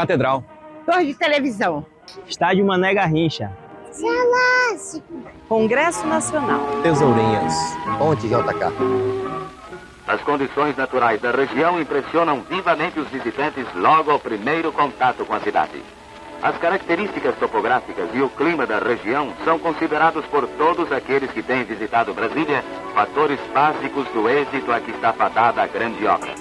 Catedral. Torre de televisão. Estádio Mané Garrincha. Celássico. Congresso Nacional. Tesourinhas. Ponte JK. As condições naturais da região impressionam vivamente os visitantes logo ao primeiro contato com a cidade. As características topográficas e o clima da região são considerados por todos aqueles que têm visitado Brasília fatores básicos do êxito a que está fadada a grande obra.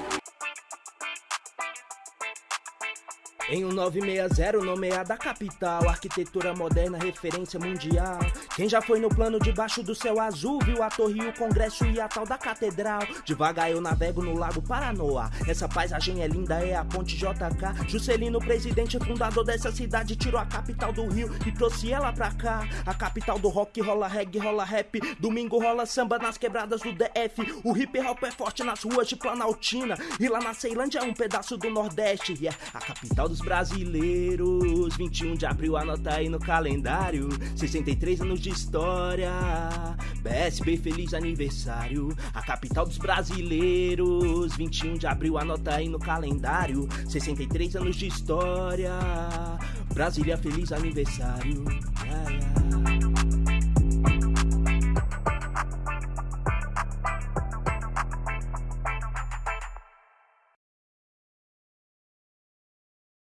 Em um 960 nomeada capital, arquitetura moderna, referência mundial. Quem já foi no plano debaixo do céu azul, viu a torre, o congresso e a tal da catedral. Devagar eu navego no lago Paranoá. Essa paisagem é linda, é a ponte JK. Juscelino, presidente fundador dessa cidade, tirou a capital do Rio e trouxe ela pra cá. A capital do rock, rola reggae, rola rap. Domingo rola samba nas quebradas do DF. O hip hop é forte nas ruas de Planaltina. E lá na Ceilândia é um pedaço do Nordeste. E é a capital brasileiros. 21 de abril, anota aí no calendário. 63 anos de história. BSB, feliz aniversário. A capital dos brasileiros. 21 de abril, anota aí no calendário. 63 anos de história. Brasília, feliz aniversário.